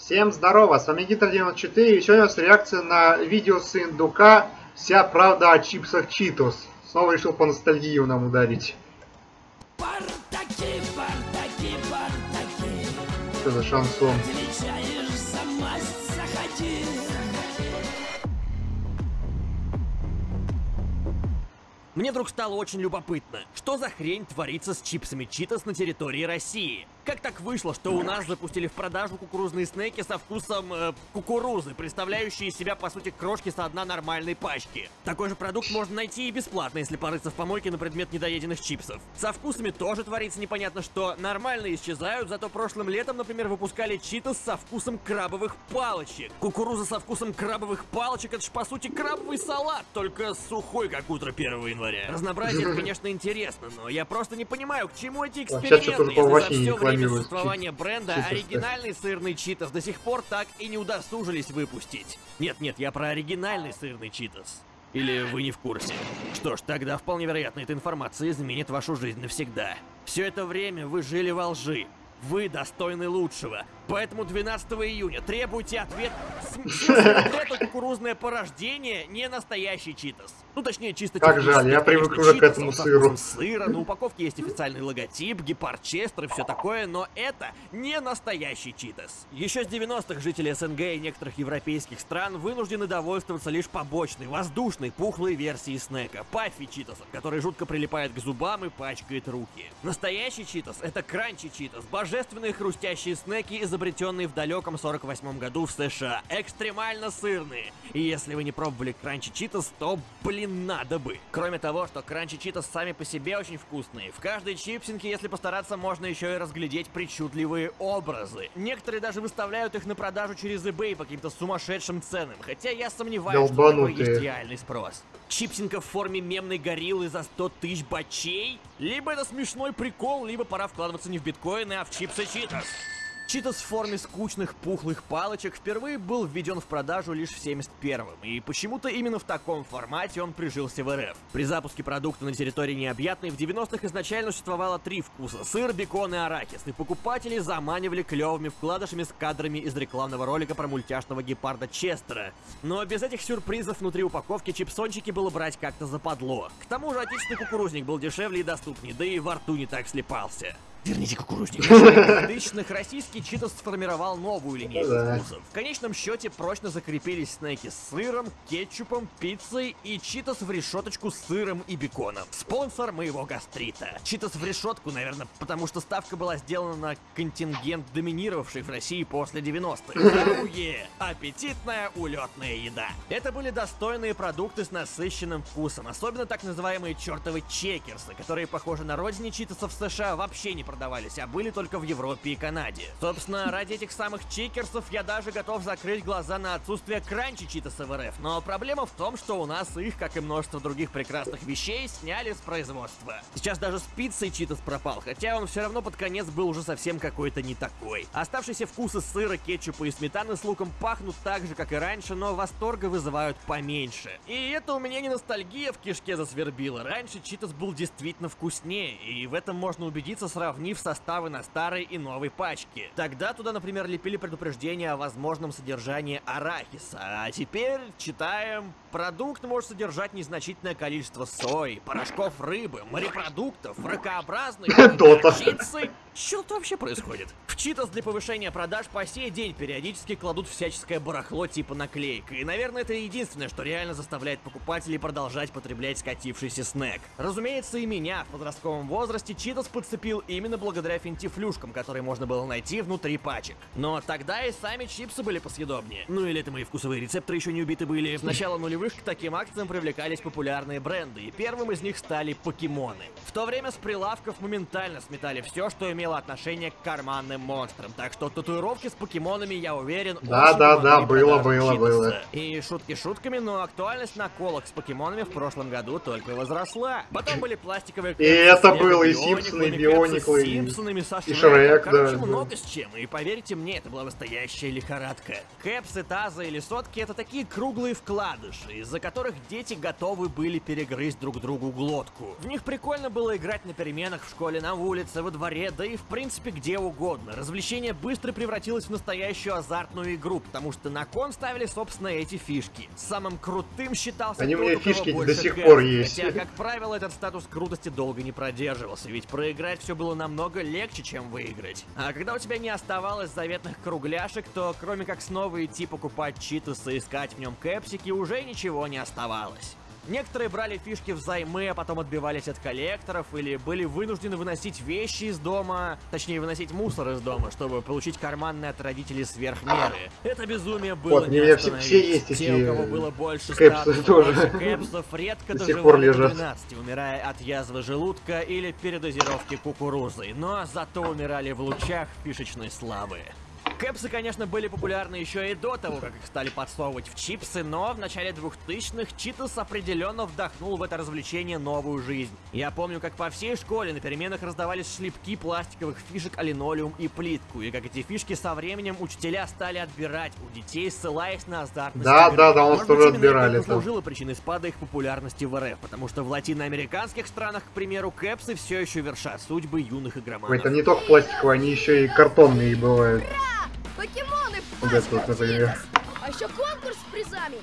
Всем здорово, с вами Гитр94 и сегодня у нас реакция на видео с индука «Вся правда о чипсах Читос». Снова решил по ностальгию нам ударить. Бардаки, бардаки, бардаки. Что за шансон? Мне вдруг стало очень любопытно, что за хрень творится с чипсами Читос на территории России. Как так вышло, что у нас запустили в продажу кукурузные снеки со вкусом э, кукурузы, представляющие из себя по сути крошки со одной нормальной пачки? Такой же продукт можно найти и бесплатно, если порыться в помойке на предмет недоеденных чипсов. Со вкусами тоже творится непонятно что. Нормально исчезают, зато прошлым летом, например, выпускали читос со вкусом крабовых палочек. Кукуруза со вкусом крабовых палочек это ж по сути крабовый салат, только сухой, как утро 1 января. Разнообразие конечно, интересно, но я просто не понимаю, к чему эти эксперименты, если за все время существования бренда оригинальный сырный читос до сих пор так и не удосужились выпустить. Нет-нет, я про оригинальный сырный читос. Или вы не в курсе? Что ж, тогда вполне вероятно, эта информация изменит вашу жизнь навсегда. Все это время вы жили во лжи. Вы достойны лучшего. Поэтому 12 июня требуйте ответ. Это кукурузное порождение не настоящий читос. Ну, точнее, чисто Как жаль, я привык уже к этому сыру. сыра, на упаковке есть официальный логотип, гепарчестер и все такое, но это не настоящий читос. Еще с 90-х жители СНГ и некоторых европейских стран вынуждены довольствоваться лишь побочной, воздушной, пухлой версией снека, паффи читосом, который жутко прилипает к зубам и пачкает руки. Настоящий читос — это кранчи читос, божественные хрустящие снеки, изобретенные в далеком 48 году в США, экстремально сырные. И если вы не пробовали кранчи читос, то, блин, надо бы. Кроме того, что кранчи читос сами по себе очень вкусные. В каждой чипсинке, если постараться, можно еще и разглядеть причудливые образы. Некоторые даже выставляют их на продажу через eBay по каким-то сумасшедшим ценам, хотя я сомневаюсь, что Долбанутые. есть реальный спрос. Чипсинка в форме мемной гориллы за 100 тысяч бачей? Либо это смешной прикол, либо пора вкладываться не в биткоины, а в чипсы читос. Читос в форме скучных пухлых палочек впервые был введен в продажу лишь в 71-м, и почему-то именно в таком формате он прижился в РФ. При запуске продукта на территории необъятной в 90-х изначально существовало три вкуса – сыр, бекон и арахис, и покупатели заманивали клевыми вкладышами с кадрами из рекламного ролика про мультяшного гепарда Честера. Но без этих сюрпризов внутри упаковки чипсончики было брать как-то западло. К тому же отечественный кукурузник был дешевле и доступнее, да и во рту не так слепался. Верните кукурузник. В тысячных российский Читос сформировал новую линейку Да. вкусов. В конечном счете прочно закрепились снеки с сыром, кетчупом, пиццей и Читос в решеточку с сыром и беконом. Спонсор моего гастрита. Читос в решетку, наверное, потому что ставка была сделана на контингент, доминировавший в России после 90-х. Здоровье! Аппетитная улетная еда. Это были достойные продукты с насыщенным вкусом, особенно так называемые чертовы чекерсы, которые, похоже, на родине читосов в США вообще не продавались, а были только в Европе и Канаде. Собственно, ради этих самых чекерсов я даже готов закрыть глаза на отсутствие кранчи читоса в РФ, но проблема в том, что у нас их, как и множество других прекрасных вещей, сняли с производства. Сейчас даже с пиццей читос пропал, хотя он все равно под конец был уже совсем какой-то не такой. Оставшиеся вкусы сыра, кетчупа и сметаны с луком пахнут так же, как и раньше, но восторга вызывают поменьше. И это у меня не ностальгия в кишке засвербила. Раньше читос был действительно вкуснее, и в этом можно убедиться, сравнив составы на старой и новой пачке. Тогда туда, например, лепили предупреждение о возможном содержании арахиса, а теперь читаем... Продукт может содержать незначительное количество сои, порошков рыбы, морепродуктов, ракообразных, горчицы. Что тут вообще происходит? В Читос для повышения продаж по сей день периодически кладут всяческое барахло типа наклеек. И, наверное, это единственное, что реально заставляет покупателей продолжать потреблять скатившийся снэк. Разумеется, и меня в подростковом возрасте Читос подцепил именно благодаря финтифлюшкам, которые можно было найти внутри пачек. Но тогда и сами чипсы были посъедобнее. Ну или это мои вкусовые рецепторы еще не убиты были. С начала нулевых к таким акциям привлекались популярные бренды, и первым из них стали покемоны. В то время с прилавков моментально сметали все, что имело отношение к карманным монстрам. Так что татуировки с покемонами, я уверен, Да, да, да, было, было, было. И шутки шутками, но актуальность наколок с покемонами в прошлом году только возросла. Потом были пластиковые И это было и Симпсоны, и Биониклы, и-. Шрек, да. много с чем. И поверьте мне, это была настоящая лихорадка. Кэпсы, тазы или сотки — это такие круглые вкладыши, из-за которых дети готовы были перегрызть друг другу глотку. В них прикольно было играть на переменах в школе, на улице, во дворе, да и и в принципе где угодно. Развлечение быстро превратилось в настоящую азартную игру, потому что на кон ставили, собственно, эти фишки. Самым крутым считался Они тот, у меня фишки до сих кэш, пор есть. Хотя, как правило, этот статус крутости долго не продерживался, ведь проиграть все было намного легче, чем выиграть. А когда у тебя не оставалось заветных кругляшек, то кроме как снова идти покупать читасы и искать в нем кэпсики, уже ничего не оставалось. Некоторые брали фишки взаймы, а потом отбивались от коллекторов или были вынуждены выносить вещи из дома, точнее выносить мусор из дома, чтобы получить карманные от родителей сверх меры. Это безумие было Вот, не все- остановить. все есть Те, эти, у кого было больше кэпсы тоже. кэпсов, редко До сих доживали пор лежат. 12, умирая от язвы желудка или передозировки кукурузой, но зато умирали в лучах фишечной славы. Кэпсы, конечно, были популярны еще и до того, как их стали подсовывать в чипсы, но в начале 2000-х Читос определенно вдохнул в это развлечение новую жизнь. Я помню, как по всей школе на переменах раздавались шлепки пластиковых фишек о линолеум и плитку, и как эти фишки со временем учителя стали отбирать у детей, ссылаясь на азартность Да, игры. да, да, у нас тоже отбирали это послужило причиной спада их популярности в РФ, потому что в латиноамериканских странах, к примеру, кэпсы все еще вершат судьбы юных игроманов. Там не только пластиковые, они еще и картонные бывают. Покемоны, Вот это вот, например. А еще конкурс с призами.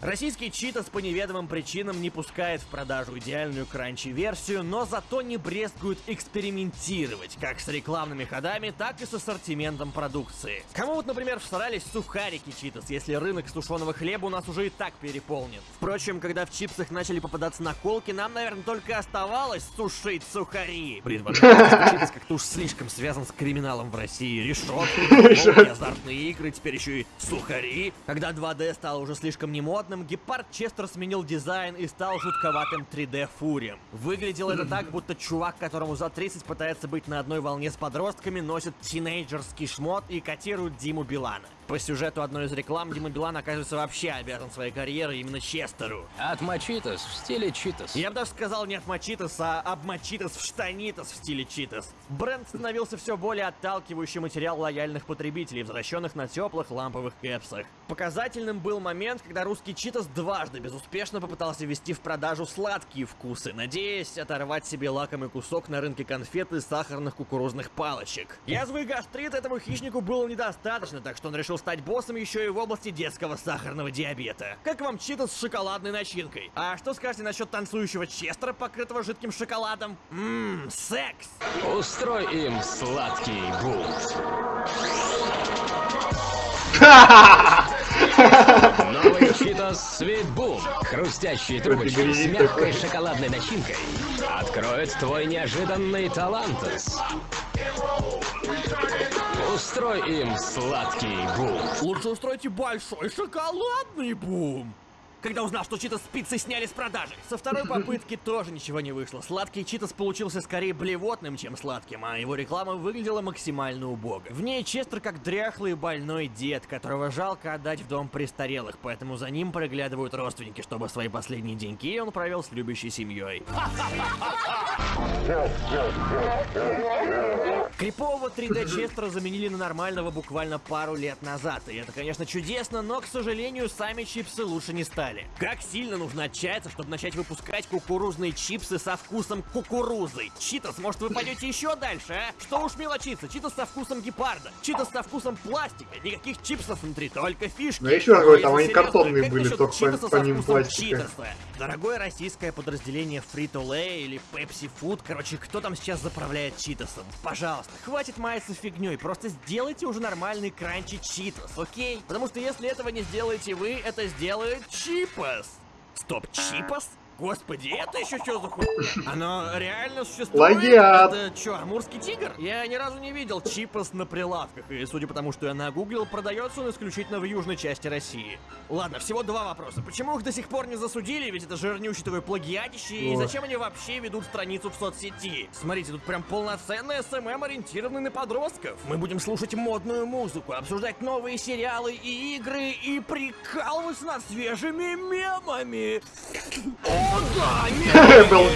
Российский Читас по неведомым причинам не пускает в продажу идеальную кранчи-версию, но зато не брезгует экспериментировать, как с рекламными ходами, так и с ассортиментом продукции. Кому вот, например, всрались сухарики Читас, если рынок сушеного хлеба у нас уже и так переполнен. Впрочем, когда в чипсах начали попадаться наколки, нам, наверное, только оставалось сушить сухари. Блин, Читас как-то уж слишком связан с криминалом в России. Решетки, азартные игры, теперь еще и сухари. Когда 2D стало уже слишком немодным, Гепард Честер сменил дизайн и стал жутковатым 3D фурием. Выглядело это так, будто чувак, которому за 30 пытается быть на одной волне с подростками, носит тинейджерский шмот и котирует Диму Билана. По сюжету одной из реклам Дима Билан оказывается вообще обязан своей карьерой именно Честеру. От Мачитос в стиле Читос. Я бы даже сказал не от Мачитос, а об Мачитос в штанитос в стиле Читос. Бренд становился все более отталкивающий материал лояльных потребителей, возвращенных на теплых ламповых кэпсах. Показательным был момент, когда русский Читос дважды безуспешно попытался ввести в продажу сладкие вкусы, надеясь оторвать себе лакомый кусок на рынке конфет и сахарных кукурузных палочек. Язвы и гастрит этому хищнику было недостаточно, так что он решил стать боссом еще и в области детского сахарного диабета. Как вам Читос с шоколадной начинкой? А что скажете насчет танцующего Честера, покрытого жидким шоколадом? Ммм, секс! Устрой им сладкий бунт. Новый Читос Свит Бум. Хрустящие трубочки с мягкой шоколадной начинкой откроют твой неожиданный талантес. Устрой им сладкий бунт. Лучше устройте большой шоколадный бум! Когда узнал, что Читос с пиццей сняли с продажи. Со второй попытки тоже ничего не вышло. Сладкий Читос получился скорее блевотным, чем сладким, а его реклама выглядела максимально убого. В ней Честер как дряхлый больной дед, которого жалко отдать в дом престарелых, поэтому за ним приглядывают родственники, чтобы свои последние деньки он провел с любящей семьей. Крипового 3D Честера заменили на нормального буквально пару лет назад. И это, конечно, чудесно, но, к сожалению, сами чипсы лучше не стали. Как сильно нужно отчаяться, чтобы начать выпускать кукурузные чипсы со вкусом кукурузы? Читос, может вы пойдете еще дальше, а? Что уж мелочиться, читос со вкусом гепарда, читос со вкусом пластика, никаких чипсов внутри, только фишки. Ну, еще раз говорю, там они картонные как были, только читоса со помимо вкусом пластика. читоса? Дорогое российское подразделение Frito-Lay или Pepsi Food, короче, кто там сейчас заправляет читосом? Пожалуйста, хватит маяться фигней, просто сделайте уже нормальный кранчи читос, окей? Потому что если этого не сделаете вы, это сделает чипос. Стоп, чипос? Господи, это еще что за хуй? Оно реально существует? Плагиат. Это что, амурский тигр? Я ни разу не видел чипос на прилавках, и судя по тому, что я нагуглил, продается он исключительно в южной части России. Ладно, всего два вопроса. Почему их до сих пор не засудили, ведь это жирнющий такой плагиатище, и зачем они вообще ведут страницу в соцсети? Смотрите, тут прям полноценный SMM, ориентированный на подростков. Мы будем слушать модную музыку, обсуждать новые сериалы и игры, и прикалываться над свежими мемами. Был.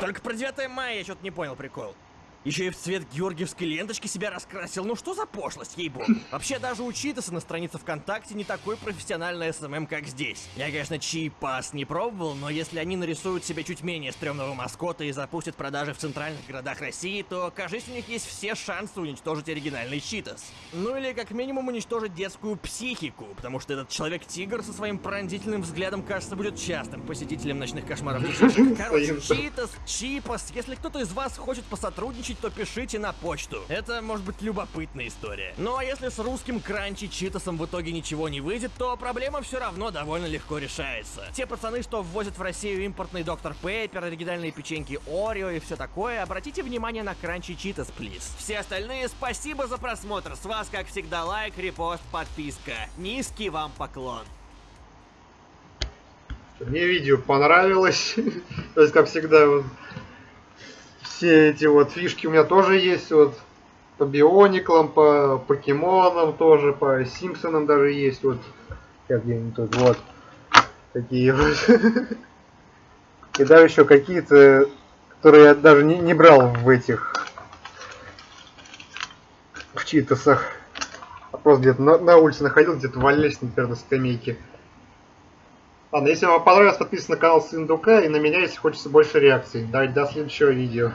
Только про 9 мая я что-то не понял прикол. Еще и в цвет георгиевской ленточки себя раскрасил. Ну что за пошлость, ей-богу. Вообще, даже у Cheetos'а на странице ВКонтакте не такой профессиональный SMM, как здесь. Я, конечно, чипос не пробовал, но если они нарисуют себе чуть менее стрёмного маскота и запустят продажи в центральных городах России, то, кажется, у них есть все шансы уничтожить оригинальный Cheetos. Ну или как минимум уничтожить детскую психику, потому что этот человек-тигр со своим пронзительным взглядом, кажется, будет частым посетителем ночных кошмаров. Короче, Cheetos, Чипос, если кто-то из вас хочет посотрудничать, то пишите на почту. Это может быть любопытная история. Ну а если с русским кранчи Читасом в итоге ничего не выйдет, то проблема все равно довольно легко решается. Те пацаны, что ввозят в Россию импортный доктор Пейпер, оригинальные печеньки Орео и все такое, обратите внимание на кранчи Читас, плиз. Все остальные, спасибо за просмотр. С вас, как всегда, лайк, репост, подписка. Низкий вам поклон. Мне видео понравилось. То есть, как всегда, все эти вот фишки у меня тоже есть. Вот по Биониклам, по покемонам тоже, по Симпсонам даже есть. Вот как где-нибудь вот такие вот. И даже еще какие-то, которые я даже не, не брал в этих в читасах. А просто где-то на, на улице находил, где-то валялись, например, на скамейке. Ладно, если вам понравилось, подписывайтесь на канал Сундука и на меня, если хочется больше реакций. Давайте до следующего видео.